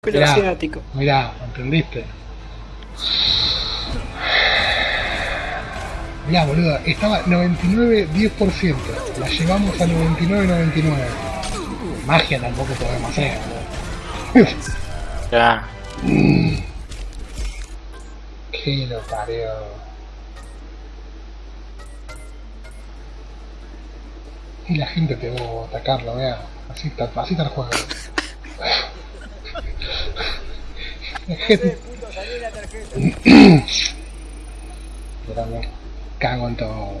Pero Mirá. asiático. Mirá, ¿entendiste? Mirá, boludo, estaba 99-10%. La llevamos a 99-99. Magia tampoco podemos hacer, boludo. Ya. Qué lo parió. Y la gente te va a atacarlo, vea. Así está, así está el juego. tarjeta. Yo también. Cago en todo.